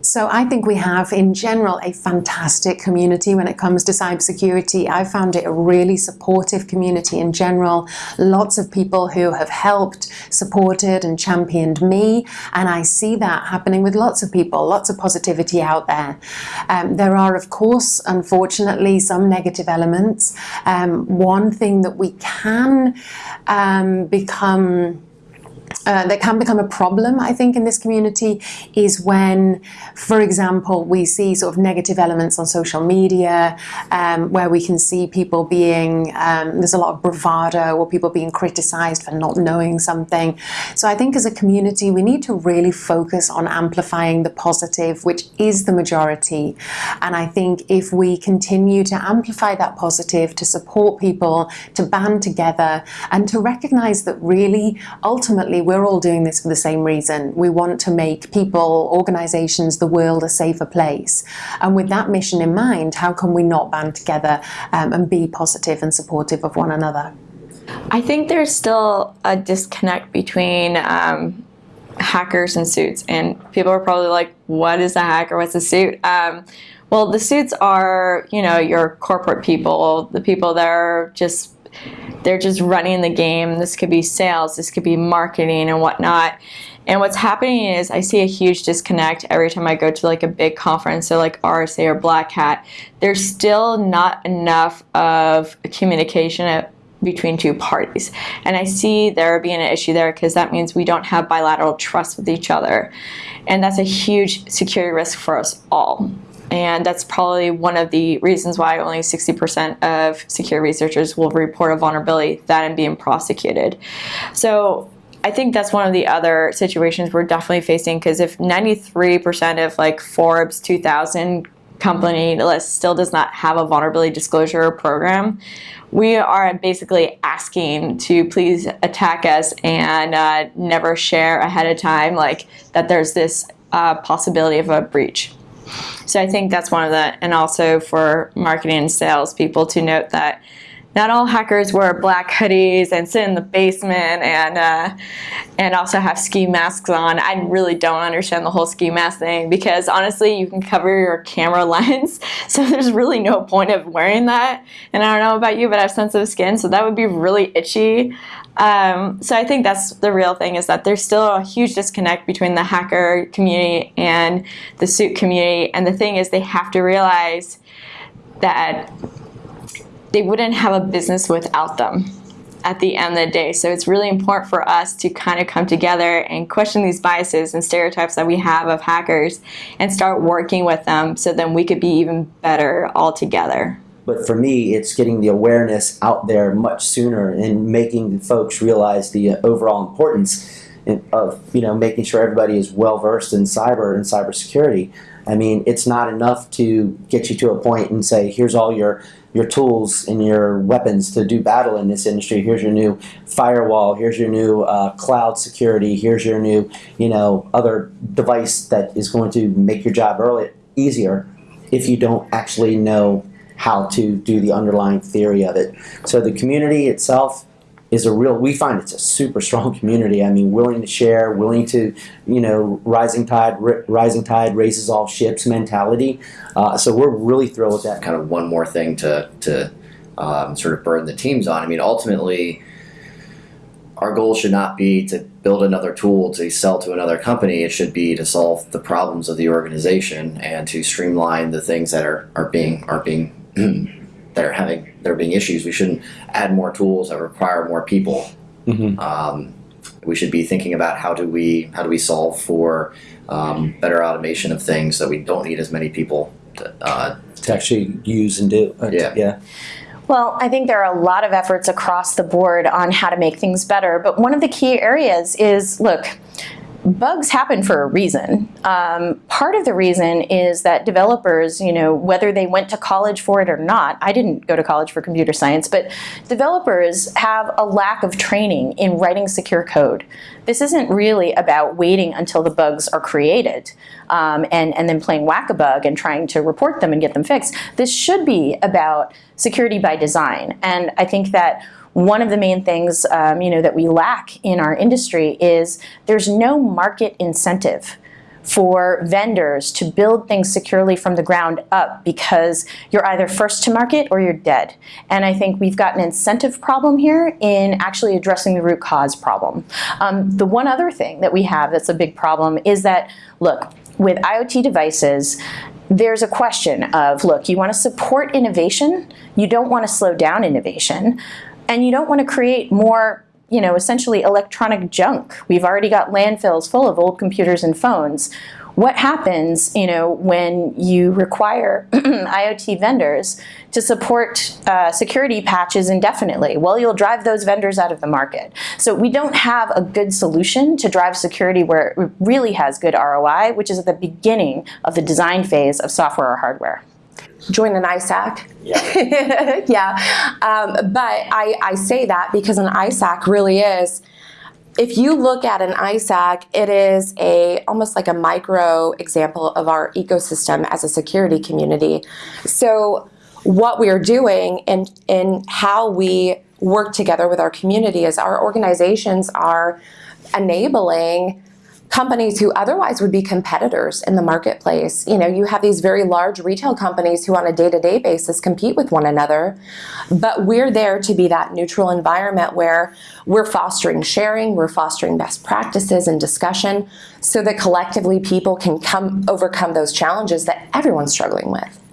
So I think we have, in general, a fantastic community when it comes to cybersecurity. I found it a really supportive community in general. Lots of people who have helped, supported and championed me. And I see that happening with lots of people, lots of positivity out there. Um, there are, of course, unfortunately, some negative elements. Um, one thing that we can um, become uh, that can become a problem, I think, in this community is when, for example, we see sort of negative elements on social media um, where we can see people being, um, there's a lot of bravado or people being criticized for not knowing something. So I think as a community, we need to really focus on amplifying the positive, which is the majority. And I think if we continue to amplify that positive, to support people, to band together, and to recognize that really, ultimately, we're all doing this for the same reason. We want to make people, organizations, the world a safer place. And with that mission in mind, how can we not band together um, and be positive and supportive of one another? I think there's still a disconnect between um, hackers and suits. And people are probably like, what is a hacker? What's a suit? Um, well, the suits are, you know, your corporate people, the people that are just they're just running the game. This could be sales, this could be marketing and whatnot. And what's happening is I see a huge disconnect every time I go to like a big conference, so like RSA or Black Hat. There's still not enough of communication between two parties. And I see there being an issue there because that means we don't have bilateral trust with each other. And that's a huge security risk for us all. And that's probably one of the reasons why only 60% of secure researchers will report a vulnerability that and being prosecuted. So I think that's one of the other situations we're definitely facing because if 93% of like Forbes 2000 company list still does not have a vulnerability disclosure program, we are basically asking to please attack us and uh, never share ahead of time like that there's this uh, possibility of a breach. So I think that's one of the, and also for marketing and sales people to note that not all hackers wear black hoodies and sit in the basement and uh, and also have ski masks on. I really don't understand the whole ski mask thing because honestly, you can cover your camera lens, so there's really no point of wearing that. And I don't know about you, but I have sensitive skin, so that would be really itchy. Um, so I think that's the real thing is that there's still a huge disconnect between the hacker community and the suit community. And the thing is they have to realize that they wouldn't have a business without them at the end of the day. So it's really important for us to kind of come together and question these biases and stereotypes that we have of hackers and start working with them so then we could be even better all together. But for me, it's getting the awareness out there much sooner and making folks realize the uh, overall importance of you know making sure everybody is well versed in cyber and cybersecurity. I mean, it's not enough to get you to a point and say, here's all your your tools and your weapons to do battle in this industry. Here's your new firewall. Here's your new uh, cloud security. Here's your new, you know, other device that is going to make your job early, easier if you don't actually know how to do the underlying theory of it. So the community itself is a real, we find it's a super strong community. I mean, willing to share, willing to, you know, rising tide, rising tide raises all ships mentality. Uh, so we're really thrilled with that. Kind of one more thing to, to um, sort of burden the teams on. I mean, ultimately, our goal should not be to build another tool to sell to another company. It should be to solve the problems of the organization and to streamline the things that are, are being are being that are having there are being issues. We shouldn't add more tools that require more people. Mm-hmm. Um, we should be thinking about how do we how do we solve for um, better automation of things so we don't need as many people to, uh, to actually use and do. Uh, yeah. yeah. Well, I think there are a lot of efforts across the board on how to make things better, but one of the key areas is, look, bugs happen for a reason. Um, part of the reason is that developers, you know, whether they went to college for it or not, I didn't go to college for computer science, but developers have a lack of training in writing secure code. This isn't really about waiting until the bugs are created um, and, and then playing whack-a-bug and trying to report them and get them fixed. This should be about security by design. And I think that one of the main things um, you know, that we lack in our industry is there's no market incentive for vendors to build things securely from the ground up because you're either first to market or you're dead. And I think we've got an incentive problem here in actually addressing the root cause problem. Um, the one other thing that we have that's a big problem is that, look, with IoT devices, there's a question of, look, you want to support innovation, you don't want to slow down innovation, and you don't want to create more you know, essentially electronic junk. We've already got landfills full of old computers and phones. What happens, you know, when you require IoT vendors to support uh, security patches indefinitely? Well, you'll drive those vendors out of the market. So we don't have a good solution to drive security where it really has good ROI, which is at the beginning of the design phase of software or hardware join an ISAC. Yeah. yeah. Um, but I, I say that because an ISAC really is, if you look at an ISAC, it is a almost like a micro example of our ecosystem as a security community. So what we are doing and, and how we work together with our community is our organizations are enabling companies who otherwise would be competitors in the marketplace. You know, you have these very large retail companies who on a day-to-day -day basis compete with one another, but we're there to be that neutral environment where we're fostering sharing, we're fostering best practices and discussion so that collectively people can come overcome those challenges that everyone's struggling with.